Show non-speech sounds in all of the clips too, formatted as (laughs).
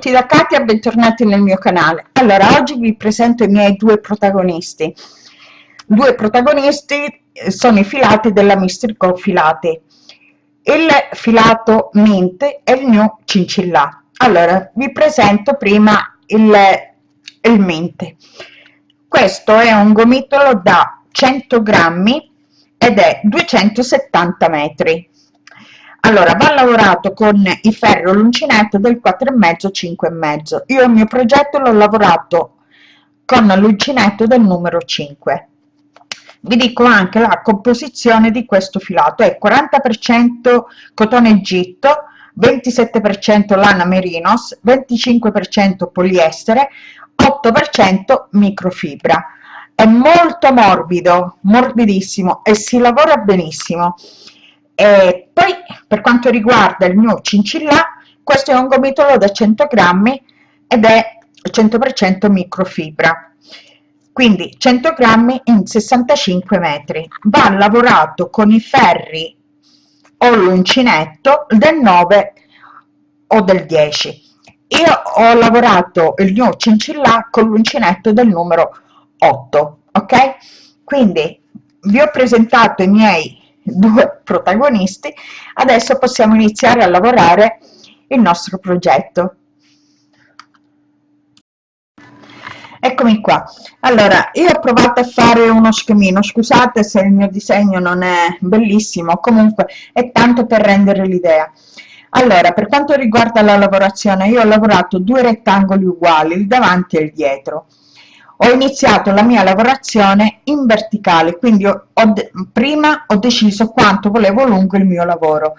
tutti da Katia, bentornati nel mio canale. Allora, oggi vi presento i miei due protagonisti. Due protagonisti eh, sono i filati della Mistrico Filati. Il filato Mint e il New Cincillà. Allora, vi presento prima il, il Mint. Questo è un gomitolo da 100 grammi ed è 270 metri allora va lavorato con il ferro l'uncinetto del 4,5 5,5 io il mio progetto l'ho lavorato con l'uncinetto del numero 5 vi dico anche la composizione di questo filato. È 40 cotone egitto 27 lana merinos 25 poliestere 8 microfibra. È molto morbido morbidissimo e si lavora benissimo e poi per quanto riguarda il mio cincillà questo è un gomitolo da 100 grammi ed è 100% microfibra. Quindi 100 grammi in 65 metri. Va lavorato con i ferri o l'uncinetto del 9 o del 10 io ho lavorato il mio cincillà con l'uncinetto del numero 8 ok? Quindi vi ho presentato i miei due protagonisti adesso possiamo iniziare a lavorare il nostro progetto. Eccomi qua. Allora io ho provato a fare uno schemino. Scusate se il mio disegno non è bellissimo comunque è tanto per rendere l'idea. Allora per quanto riguarda la lavorazione io ho lavorato due rettangoli uguali il davanti e il dietro ho iniziato la mia lavorazione in verticale quindi ho, ho prima ho deciso quanto volevo lungo il mio lavoro.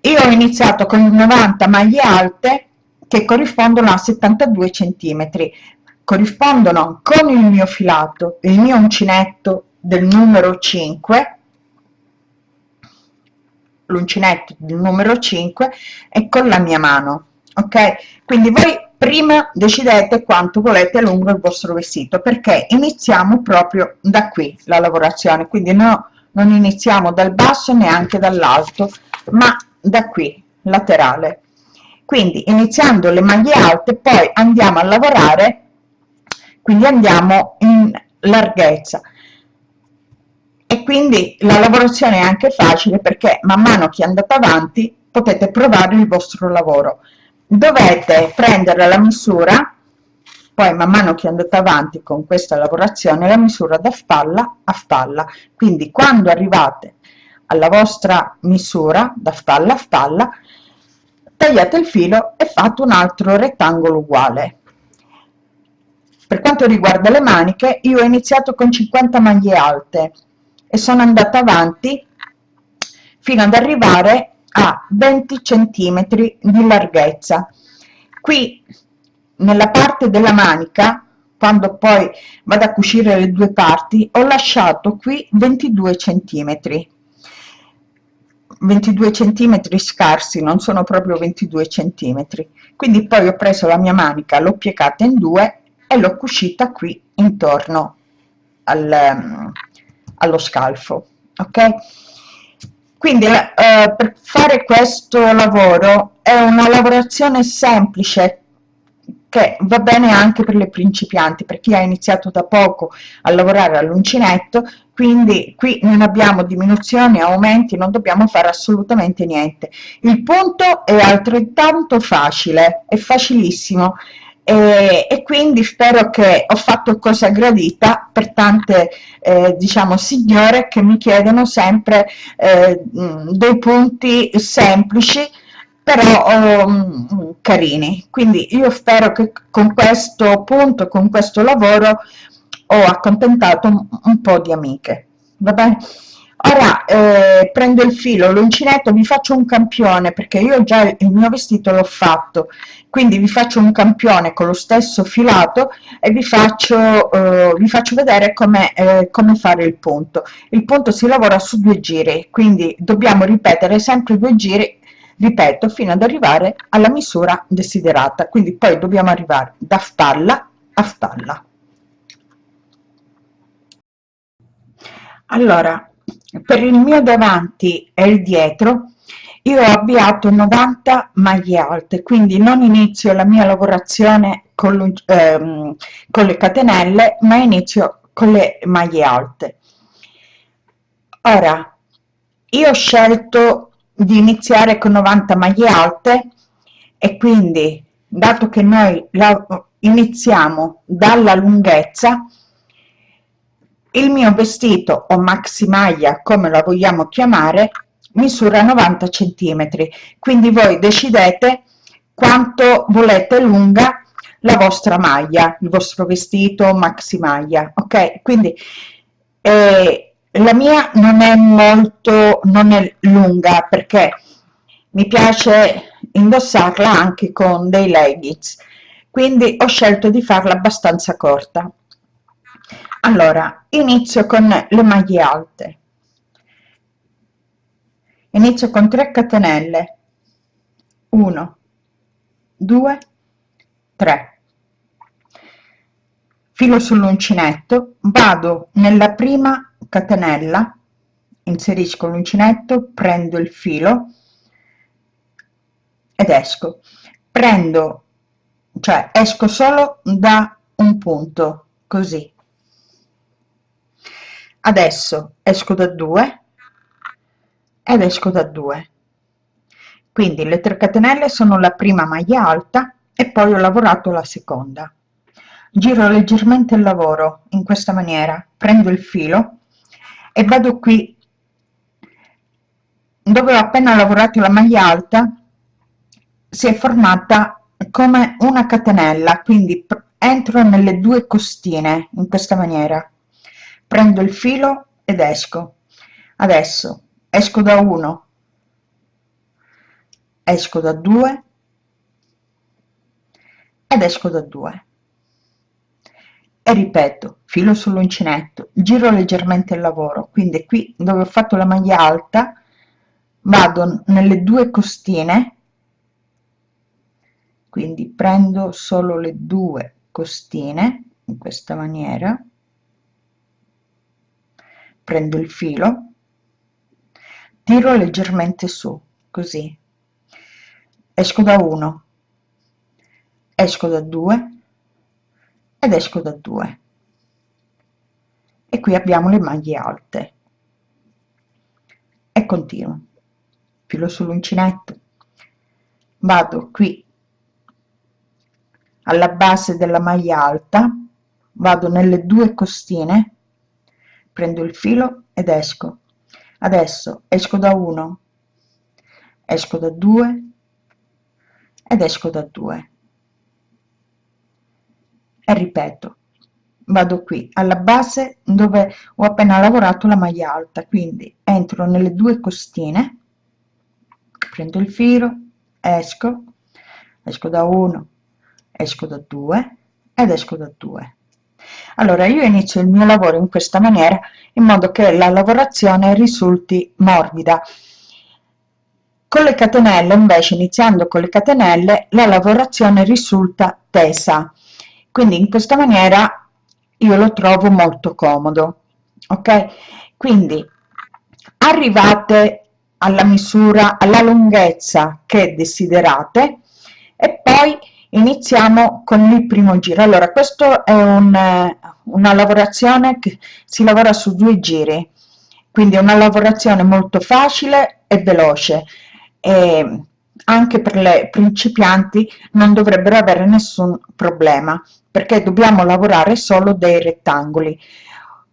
Io ho iniziato con 90 maglie alte che corrispondono a 72 centimetri. Corrispondono con il mio filato il mio uncinetto del numero 5 l'uncinetto del numero 5 e con la mia mano ok? Quindi voi prima decidete quanto volete lungo il vostro vestito perché iniziamo proprio da qui la lavorazione. Quindi no, non iniziamo dal basso neanche dall'alto ma da qui laterale. Quindi iniziando le maglie alte poi andiamo a lavorare quindi andiamo in larghezza. E quindi la lavorazione è anche facile perché man mano che andate avanti potete provare il vostro lavoro dovete prendere la misura poi man mano che andate avanti con questa lavorazione la misura da spalla a spalla. Quindi quando arrivate alla vostra misura da spalla a spalla tagliate il filo e fate un altro rettangolo uguale. Per quanto riguarda le maniche io ho iniziato con 50 maglie alte e sono andata avanti fino ad arrivare a 20 centimetri di larghezza. Qui nella parte della manica quando poi vado a cucire le due parti ho lasciato qui 22 centimetri. 22 centimetri scarsi non sono proprio 22 centimetri. Quindi poi ho preso la mia manica l'ho piegata in due e l'ho cucita qui intorno al, allo scalfo ok quindi eh, per fare questo lavoro è una lavorazione semplice che va bene anche per le principianti per chi ha iniziato da poco a lavorare all'uncinetto quindi qui non abbiamo diminuzioni aumenti non dobbiamo fare assolutamente niente. Il punto è altrettanto facile è facilissimo e, e, quindi spero che ho fatto cosa gradita per tante eh, diciamo signore che mi chiedono sempre eh, dei punti semplici però um, carini. Quindi io spero che con questo punto con questo lavoro ho accontentato un, un po di amiche. Va bene ora eh, prendo il filo l'uncinetto vi faccio un campione perché io già il mio vestito l'ho fatto. Quindi vi faccio un campione con lo stesso filato e vi faccio eh, vi faccio vedere come eh, come fare il punto. Il punto si lavora su due giri quindi dobbiamo ripetere sempre due giri ripeto fino ad arrivare alla misura desiderata. Quindi poi dobbiamo arrivare da spalla a spalla allora per il mio davanti e il dietro io ho avviato 90 maglie alte quindi non inizio la mia lavorazione con, ehm, con le catenelle ma inizio con le maglie alte. Ora io ho scelto di iniziare con 90 maglie alte e quindi dato che noi la, iniziamo dalla lunghezza il mio vestito o maxi maglia come la vogliamo chiamare misura 90 centimetri. Quindi voi decidete quanto volete lunga la vostra maglia il vostro vestito maxi maglia ok? Quindi eh, la mia non è molto non è lunga perché mi piace indossarla anche con dei leggings. Quindi ho scelto di farla abbastanza corta allora inizio con le maglie alte. Inizio con 3 catenelle. 1 2 3 filo sull'uncinetto vado nella prima catenella inserisco l'uncinetto prendo il filo ed esco. Prendo cioè esco solo da un punto così adesso esco da 2 ed esco da 2 quindi le 3 catenelle sono la prima maglia alta e poi ho lavorato la seconda. Giro leggermente il lavoro in questa maniera prendo il filo e vado qui. Dove ho appena lavorato la maglia alta si è formata come una catenella quindi entro nelle due costine in questa maniera prendo il filo ed esco. Adesso esco da 1 esco da 2 ed esco da 2 e ripeto filo sull'uncinetto giro leggermente il lavoro. Quindi qui dove ho fatto la maglia alta vado nelle due costine. Quindi prendo solo le due costine in questa maniera prendo il filo tiro leggermente su così. Esco da 1 esco da 2 ed esco da 2 e qui abbiamo le maglie alte. E continuo. Filo sull'uncinetto. Vado qui alla base della maglia alta vado nelle due costine prendo il filo ed esco. Adesso esco da 1 esco da 2 ed esco da 2 e ripeto vado qui alla base dove ho appena lavorato la maglia alta quindi entro nelle due costine prendo il filo esco esco da 1 esco da 2 ed esco da 2 allora io inizio il mio lavoro in questa maniera in modo che la lavorazione risulti morbida. Con le catenelle invece iniziando con le catenelle la lavorazione risulta tesa. Quindi in questa maniera io lo trovo molto comodo ok? Quindi arrivate alla misura alla lunghezza che desiderate e poi iniziamo con il primo giro. Allora questo è un, una lavorazione che si lavora su due giri quindi è una lavorazione molto facile e veloce. E anche per le principianti non dovrebbero avere nessun problema perché dobbiamo lavorare solo dei rettangoli.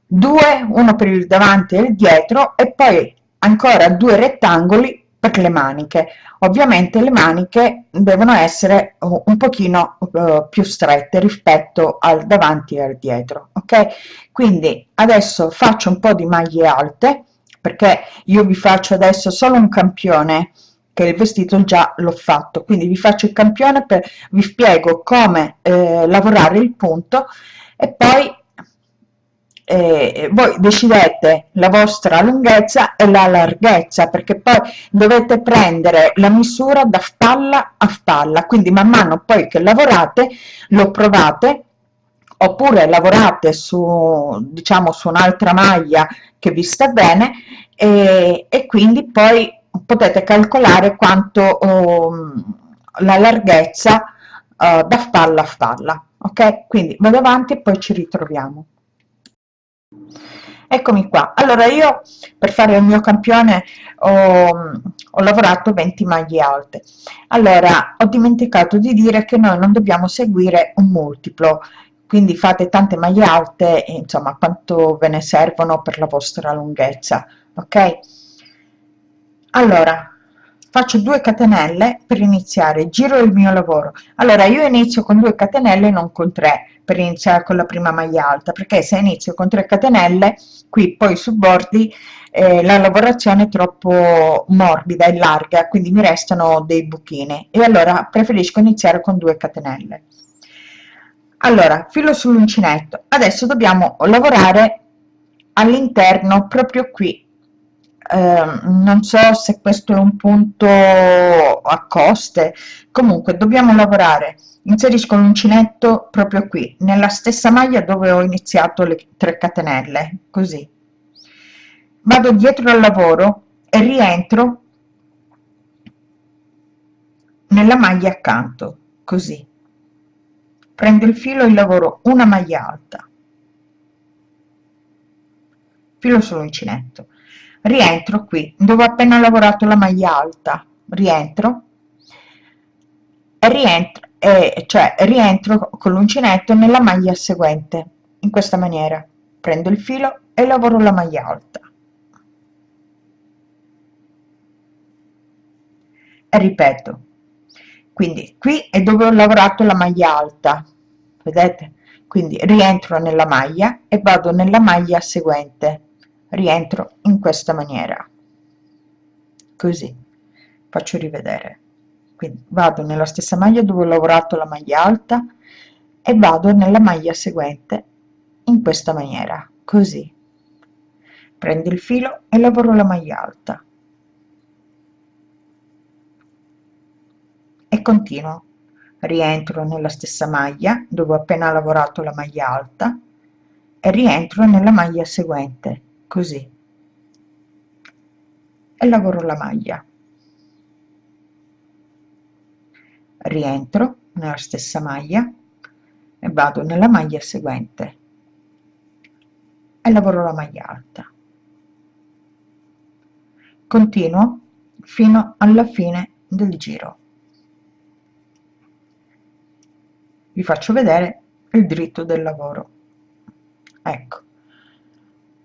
Due uno per il davanti e il dietro e poi ancora due rettangoli per le maniche ovviamente le maniche devono essere un pochino uh, più strette rispetto al davanti e al dietro ok? Quindi adesso faccio un po di maglie alte perché io vi faccio adesso solo un campione che il vestito già l'ho fatto. Quindi vi faccio il campione per vi spiego come eh, lavorare il punto e poi eh, voi decidete la vostra lunghezza e la larghezza perché poi dovete prendere la misura da spalla a spalla. Quindi man mano poi che lavorate lo provate oppure lavorate su diciamo su un'altra maglia che vi sta bene e, e quindi poi potete calcolare quanto um, la larghezza uh, da spalla a spalla ok? Quindi vado avanti e poi ci ritroviamo eccomi qua. Allora io per fare il mio campione ho, ho lavorato 20 maglie alte. Allora ho dimenticato di dire che noi non dobbiamo seguire un multiplo. Quindi fate tante maglie alte insomma quanto ve ne servono per la vostra lunghezza ok? Allora faccio 2 catenelle per iniziare. Giro il mio lavoro. Allora io inizio con 2 catenelle non con 3 per iniziare con la prima maglia alta perché se inizio con 3 catenelle qui poi su bordi eh, la lavorazione è troppo morbida e larga quindi mi restano dei buchini. E allora preferisco iniziare con 2 catenelle. Allora filo sull'uncinetto. Adesso dobbiamo lavorare all'interno proprio qui eh, non so se questo è un punto a coste. Comunque dobbiamo lavorare. Inserisco l'uncinetto proprio qui nella stessa maglia dove ho iniziato le 3 catenelle così. Vado dietro al lavoro e rientro nella maglia accanto così. Prendo il filo e lavoro una maglia alta. Filo sull'uncinetto rientro qui. Dove ho appena lavorato la maglia alta. Rientro. E rientro e cioè rientro con l'uncinetto nella maglia seguente. In questa maniera. Prendo il filo e lavoro la maglia alta. E ripeto. Quindi qui è dove ho lavorato la maglia alta. Vedete? Quindi rientro nella maglia e vado nella maglia seguente rientro in questa maniera. Così faccio rivedere. Quindi vado nella stessa maglia dove ho lavorato la maglia alta e vado nella maglia seguente in questa maniera così. Prendo il filo e lavoro la maglia alta. E continuo. Rientro nella stessa maglia dove ho appena lavorato la maglia alta e rientro nella maglia seguente così. E lavoro la maglia. Rientro nella stessa maglia e vado nella maglia seguente. E lavoro la maglia alta. Continuo fino alla fine del giro. Vi faccio vedere il dritto del lavoro. Ecco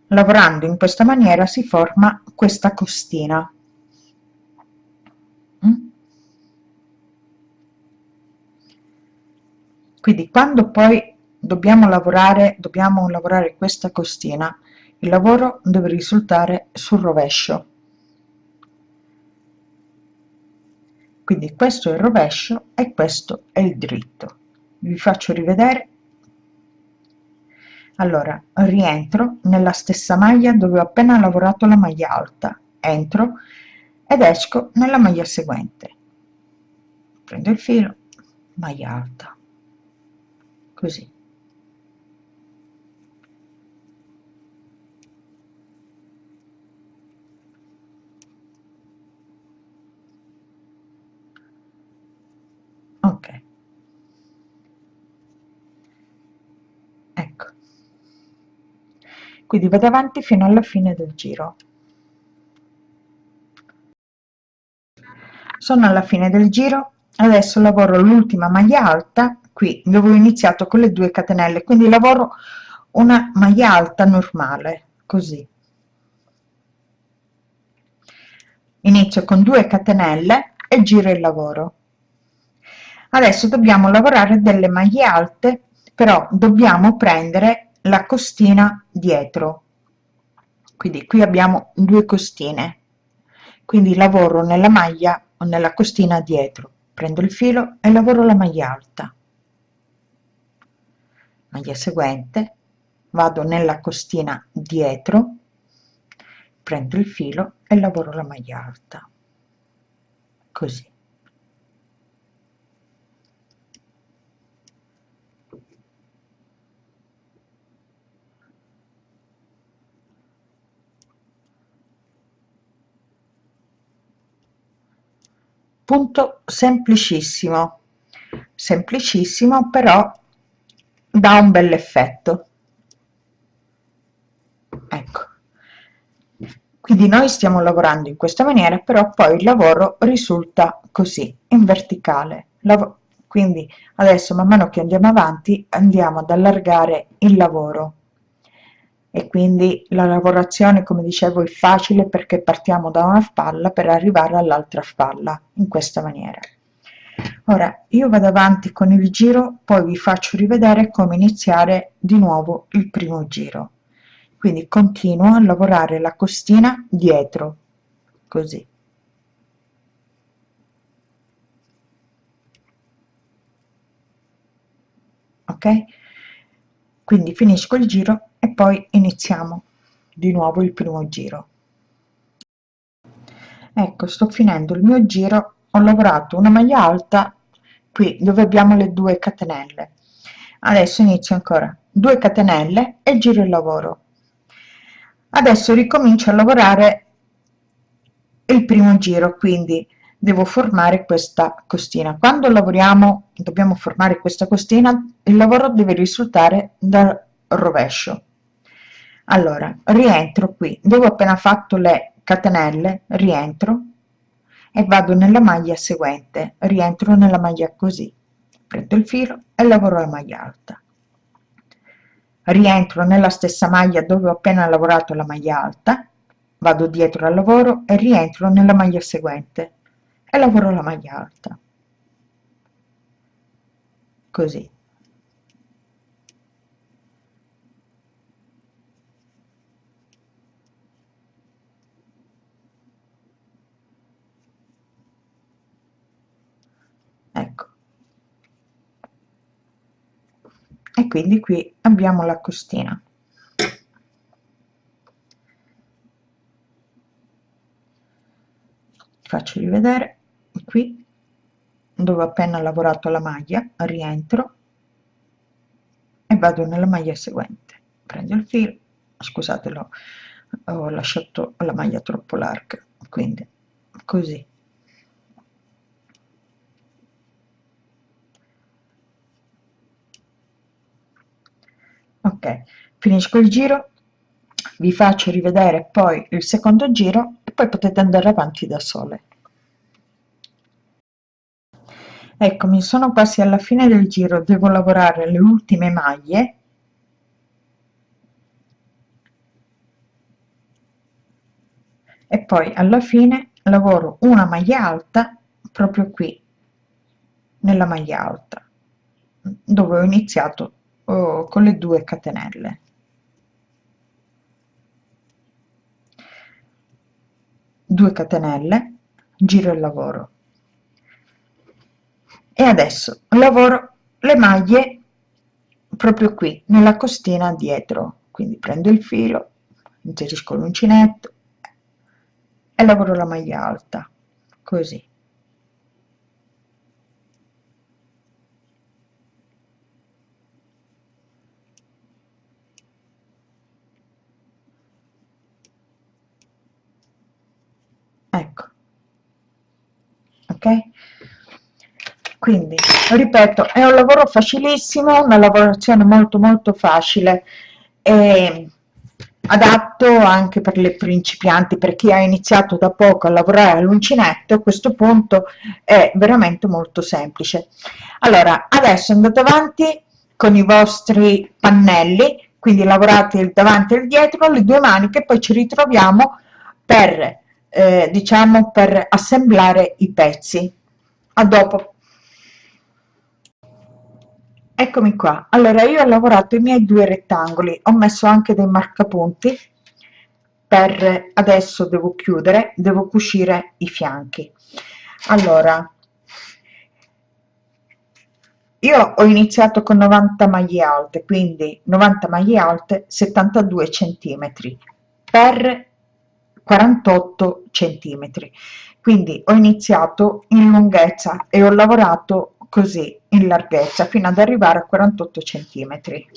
lavorando in questa maniera si forma questa costina. Mm? quindi quando poi dobbiamo lavorare dobbiamo lavorare questa costina il lavoro deve risultare sul rovescio. Quindi questo è il rovescio e questo è il dritto. Vi faccio rivedere allora rientro nella stessa maglia dove ho appena lavorato la maglia alta. Entro ed esco nella maglia seguente. Prendo il filo maglia alta. Così. Ok quindi vado avanti fino alla fine del giro. Sono alla fine del giro. Adesso lavoro l'ultima maglia alta qui dove ho iniziato con le due catenelle. Quindi lavoro una maglia alta normale così. Inizio con 2 catenelle e giro il lavoro. Adesso dobbiamo lavorare delle maglie alte però dobbiamo prendere la costina dietro. Quindi qui abbiamo due costine. Quindi lavoro nella maglia o nella costina dietro. Prendo il filo e lavoro la maglia alta. Maglia seguente vado nella costina dietro prendo il filo e lavoro la maglia alta. Così punto semplicissimo. Semplicissimo però dà un bel effetto. Ecco. Quindi noi stiamo lavorando in questa maniera però poi il lavoro risulta così in verticale. Quindi adesso man mano che andiamo avanti andiamo ad allargare il lavoro e quindi la lavorazione come dicevo è facile perché partiamo da una spalla per arrivare all'altra spalla in questa maniera. Ora io vado avanti con il giro poi vi faccio rivedere come iniziare di nuovo il primo giro. Quindi continuo a lavorare la costina dietro così. Ok? Quindi finisco il giro e poi iniziamo di nuovo il primo giro. Ecco sto finendo il mio giro. Ho lavorato una maglia alta qui dove abbiamo le due catenelle. Adesso inizio ancora. 2 catenelle e giro il lavoro. Adesso ricomincio a lavorare il primo giro quindi devo formare questa costina. Quando lavoriamo dobbiamo formare questa costina il lavoro deve risultare dal rovescio allora rientro qui. Dove appena fatto le catenelle rientro e vado nella maglia seguente. Rientro nella maglia così. Prendo il filo e lavoro la maglia alta. Rientro nella stessa maglia dove ho appena lavorato la maglia alta. Vado dietro al lavoro e rientro nella maglia seguente e lavoro la maglia alta. Così ecco. E quindi qui abbiamo la costina. Faccio rivedere. Qui dove ho appena lavorato la maglia rientro e vado nella maglia seguente. Prendo il filo. Scusatelo ho lasciato la maglia troppo larga. Quindi così ok finisco il giro vi faccio rivedere poi il secondo giro e poi potete andare avanti da sole. Eccomi sono quasi alla fine del giro devo lavorare le ultime maglie. E poi alla fine lavoro una maglia alta proprio qui nella maglia alta dove ho iniziato oh, con le due catenelle. Due catenelle giro il lavoro. E adesso lavoro le maglie proprio qui nella costina dietro. Quindi prendo il filo inserisco l'uncinetto e lavoro la maglia alta così ecco ok? Quindi ripeto è un lavoro facilissimo una lavorazione molto molto facile e adatto anche per le principianti per chi ha iniziato da poco a lavorare all'uncinetto a questo punto è veramente molto semplice. Allora adesso andate avanti con i vostri pannelli quindi lavorate il davanti e il dietro le due maniche poi ci ritroviamo per eh, diciamo per assemblare i pezzi. A dopo. Eccomi qua. Allora io ho lavorato i miei due rettangoli. Ho messo anche dei marcapunti. Per adesso devo chiudere devo cucire i fianchi. Allora io ho iniziato con 90 maglie alte quindi 90 maglie alte 72 centimetri. Per 48 centimetri. Quindi ho iniziato in lunghezza e ho lavorato così in larghezza fino ad arrivare a 48 centimetri.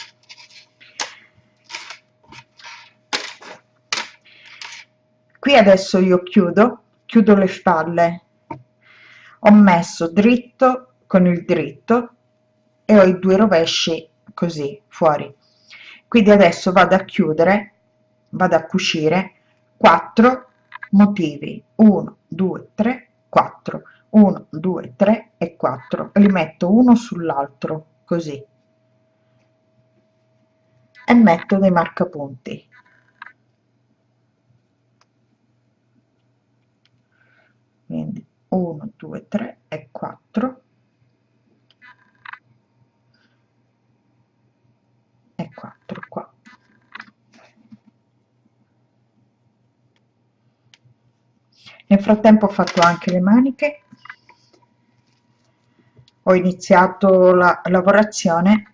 Qui adesso io chiudo chiudo le spalle. Ho messo dritto con il dritto e ho i due rovesci così fuori. Quindi adesso vado a chiudere vado a cucire 4 motivi. 1 2 3 4 1 2 3 e 4 li metto uno sull'altro così. E metto dei marcapunti. Quindi 1 2 3 e 4 e 4 qua nel frattempo ho fatto anche le maniche. Ho iniziato la lavorazione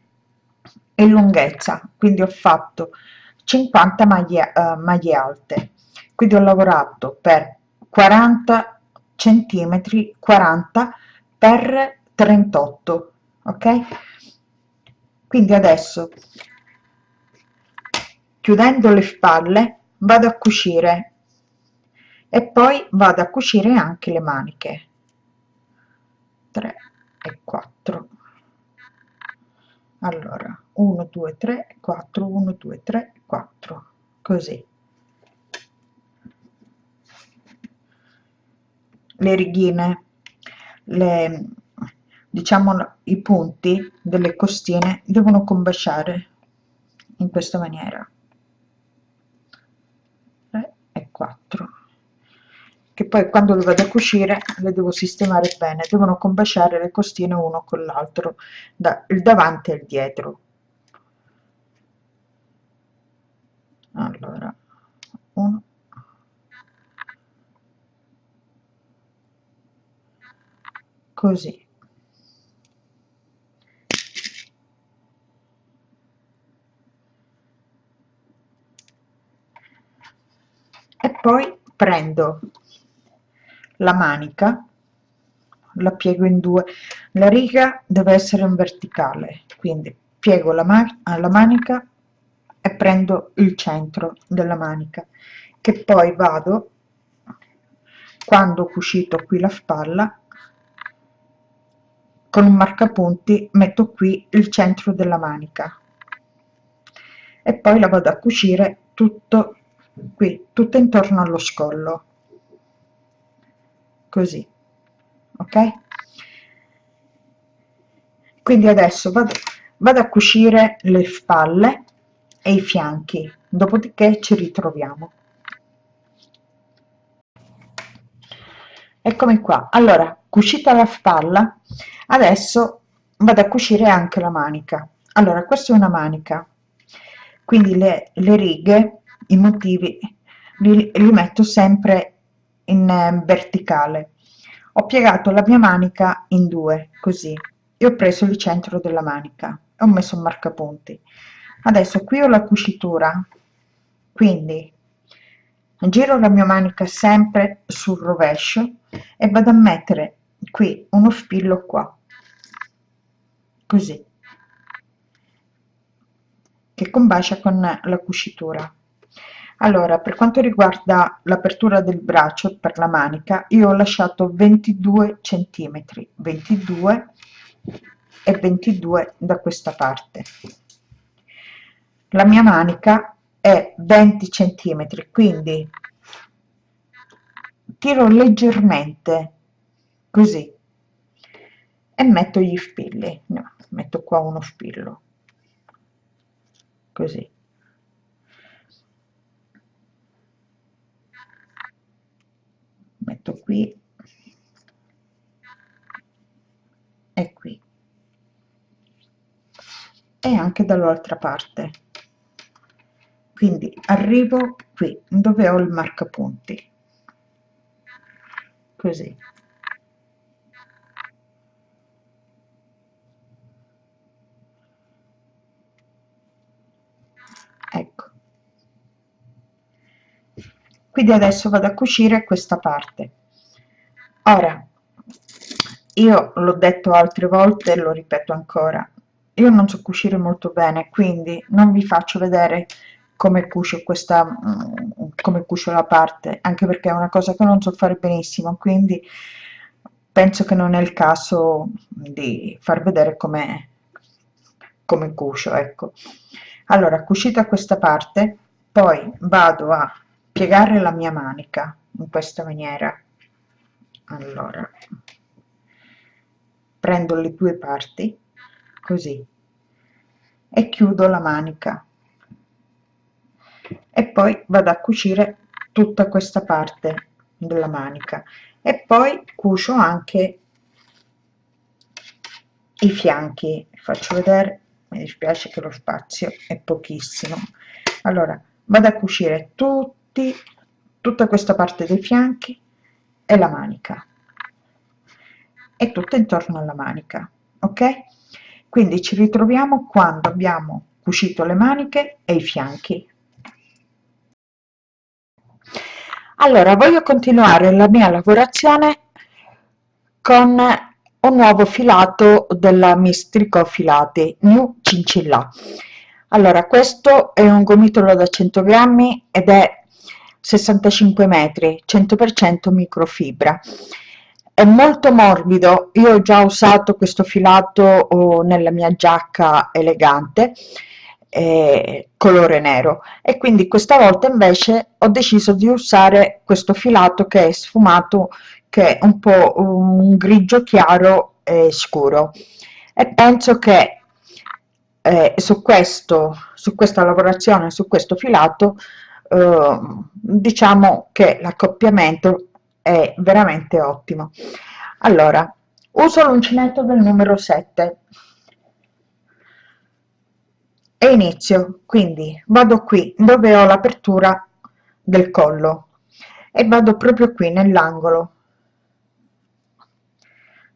e lunghezza quindi ho fatto 50 maglie, uh, maglie alte. Quindi ho lavorato per 40 centimetri 40 per 38 ok? Quindi adesso chiudendo le spalle vado a cucire e poi vado a cucire anche le maniche. 3 e 4 allora 1 2 3 4 1 2 3 4 così. Le righine le diciamo i punti delle costine devono combaciare in questa maniera. 3 e 4 che poi quando le vado a cucire le devo sistemare bene devono combaciare le costine uno con l'altro da, il davanti e il dietro. Allora 1 così. E poi prendo la manica la piego in due. La riga deve essere in verticale quindi piego la, man la manica e prendo il centro della manica che poi vado quando ho cucito qui la spalla con un marcapunti metto qui il centro della manica. E poi la vado a cucire tutto qui tutto intorno allo scollo così. Ok? Quindi adesso vado, vado a cucire le spalle e i fianchi. Dopodiché ci ritroviamo. Eccomi qua. Allora cucita la spalla adesso vado a cucire anche la manica. Allora questa è una manica. Quindi le, le righe i motivi li, li metto sempre in eh, verticale. Ho piegato la mia manica in due così. E ho preso il centro della manica e ho messo un marcapunti. Adesso qui ho la cucitura. Quindi giro la mia manica sempre sul rovescio e vado a mettere qui uno spillo qua. Così. Che combacia con la cucitura allora per quanto riguarda l'apertura del braccio per la manica io ho lasciato 22 centimetri 22 e 22 da questa parte. La mia manica è 20 centimetri quindi tiro leggermente così e metto gli spilli. No, metto qua uno spillo così metto qui. E qui. E anche dall'altra parte. Quindi arrivo qui dove ho il marcapunti. Così quindi adesso vado a cucire questa parte. Ora io l'ho detto altre volte lo ripeto ancora io non so cucire molto bene quindi non vi faccio vedere come cucio questa mm, come cucio la parte anche perché è una cosa che non so fare benissimo quindi penso che non è il caso di far vedere come come cucio ecco. Allora cucita questa parte poi vado a piegare la mia manica in questa maniera. Allora prendo le due parti così e chiudo la manica. E poi vado a cucire tutta questa parte della manica. E poi cucio anche i fianchi. Faccio vedere mi dispiace che lo spazio è pochissimo. Allora vado a cucire tutti tutta questa parte dei fianchi e la manica. E tutto intorno alla manica ok? Quindi ci ritroviamo quando abbiamo cucito le maniche e i fianchi. Allora voglio continuare la mia lavorazione con un nuovo filato della mistrico filati new cincilla allora questo è un gomitolo da 100 grammi ed è 65 metri 100% microfibra. È molto morbido io ho già usato questo filato oh, nella mia giacca elegante eh, colore nero. E quindi questa volta invece ho deciso di usare questo filato che è sfumato che è un po' un grigio chiaro e scuro. E penso che eh, su questo su questa lavorazione su questo filato eh, diciamo che l'accoppiamento è veramente ottimo. Allora uso l'uncinetto del numero 7 e inizio quindi vado qui dove ho l'apertura del collo e vado proprio qui nell'angolo.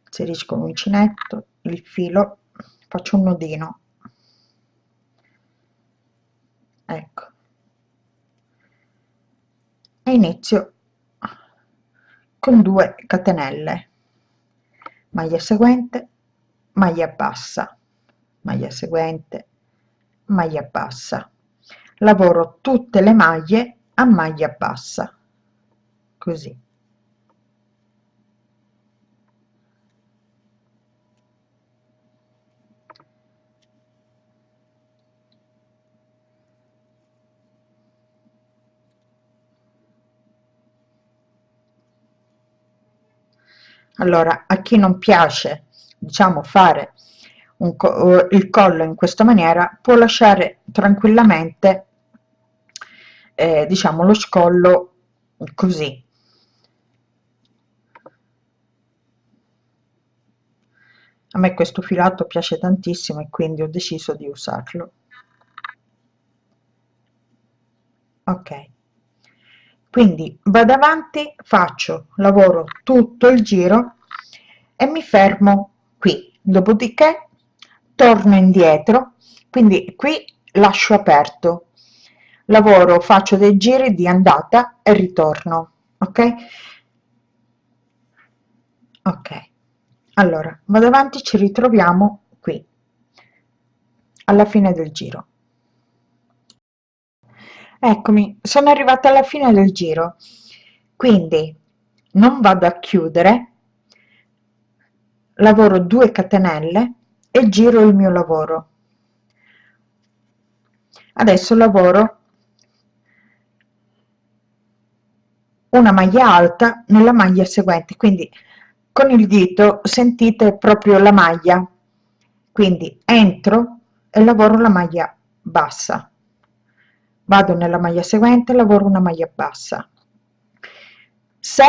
Inserisco l'uncinetto il filo faccio un nodino. Ecco inizio con 2 catenelle. Maglia seguente maglia bassa. Maglia seguente maglia bassa. Lavoro tutte le maglie a maglia bassa. Così allora a chi non piace diciamo fare co il collo in questa maniera può lasciare tranquillamente eh, diciamo lo scollo così. A me questo filato piace tantissimo e quindi ho deciso di usarlo. Ok quindi vado avanti faccio lavoro tutto il giro e mi fermo qui. Dopodiché torno indietro quindi qui lascio aperto. Lavoro faccio dei giri di andata e ritorno ok? Ok. Allora vado avanti ci ritroviamo qui alla fine del giro eccomi sono arrivata alla fine del giro. Quindi non vado a chiudere. Lavoro 2 catenelle e giro il mio lavoro. Adesso lavoro una maglia alta nella maglia seguente. Quindi con il dito sentite proprio la maglia. Quindi entro e lavoro la maglia bassa vado nella maglia seguente lavoro una maglia bassa. Se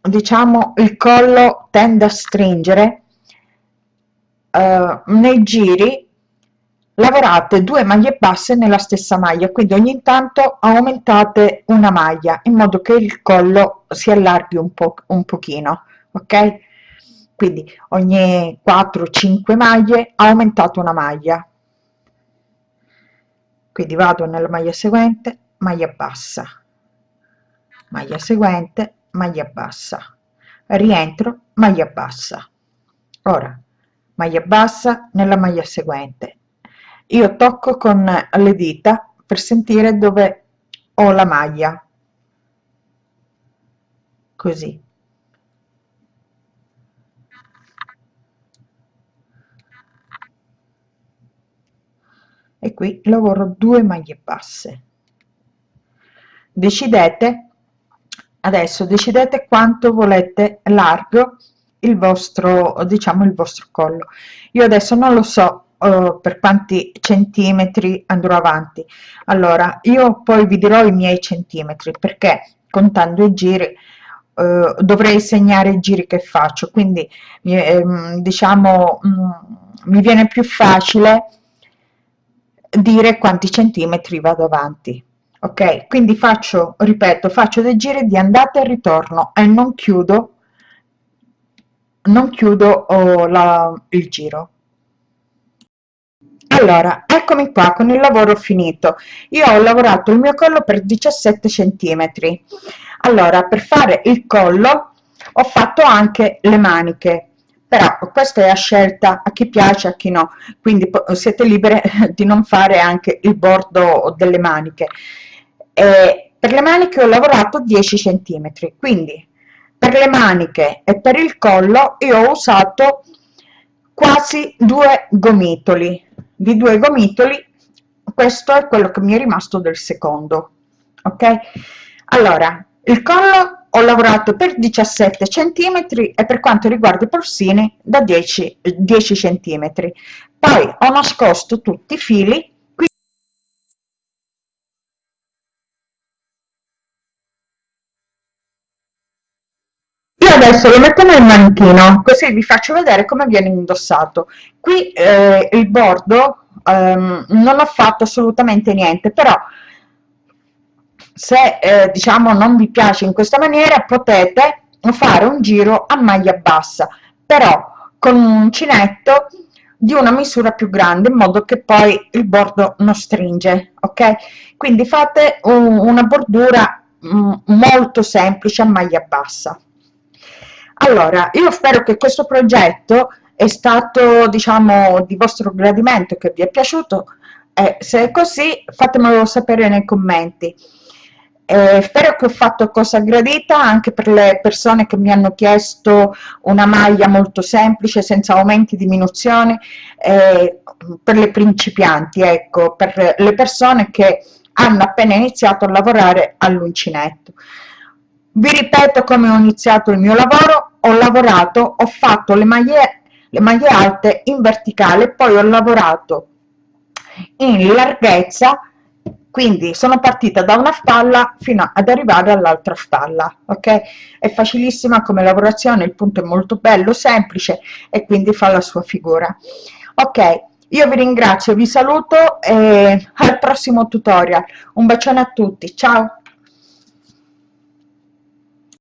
diciamo il collo tende a stringere eh, nei giri lavorate due maglie basse nella stessa maglia quindi ogni tanto aumentate una maglia in modo che il collo si allarghi un po un pochino ok? Quindi ogni 4 5 maglie aumentate una maglia quindi vado nella maglia seguente maglia bassa. Maglia seguente maglia bassa. Rientro maglia bassa. Ora maglia bassa nella maglia seguente. Io tocco con le dita per sentire dove ho la maglia. Così e qui lavoro due maglie basse. Decidete adesso decidete quanto volete largo il vostro diciamo il vostro collo. Io adesso non lo so uh, per quanti centimetri andrò avanti. Allora io poi vi dirò i miei centimetri perché contando i giri uh, dovrei segnare i giri che faccio. Quindi eh, diciamo mh, mm, mi viene più facile dire quanti centimetri vado avanti. Ok? Quindi faccio ripeto faccio dei giri di andata e ritorno e non chiudo non chiudo oh, la, il giro. Allora eccomi qua con il lavoro finito. Io ho lavorato il mio collo per 17 centimetri. Allora per fare il collo ho fatto anche le maniche però questa è a scelta a chi piace a chi no. Quindi siete libere (laughs) di non fare anche il bordo delle maniche. E per le maniche ho lavorato 10 centimetri quindi per le maniche e per il collo io ho usato quasi due gomitoli. Di due gomitoli questo è quello che mi è rimasto del secondo ok? Allora il collo ho lavorato per 17 centimetri e per quanto riguarda i polsini da 10 10 centimetri. Poi ho nascosto tutti i fili adesso lo metto nel manichino così vi faccio vedere come viene indossato. Qui eh, il bordo ehm, non ho fatto assolutamente niente però se eh, diciamo non vi piace in questa maniera potete fare un giro a maglia bassa però con un uncinetto di una misura più grande in modo che poi il bordo non stringe ok? Quindi fate un, una bordura mm, molto semplice a maglia bassa. Allora io spero che questo progetto è stato diciamo di vostro gradimento che vi è piaciuto. E se è così fatemelo sapere nei commenti eh, spero che ho fatto cosa gradita anche per le persone che mi hanno chiesto una maglia molto semplice senza aumenti diminuzioni eh, per le principianti ecco per le persone che hanno appena iniziato a lavorare all'uncinetto. Vi ripeto come ho iniziato il mio lavoro ho lavorato ho fatto le maglie le maglie alte in verticale poi ho lavorato in larghezza quindi sono partita da una spalla fino ad arrivare all'altra spalla ok? È facilissima come lavorazione il punto è molto bello semplice e quindi fa la sua figura. Ok io vi ringrazio vi saluto e al prossimo tutorial. Un bacione a tutti ciao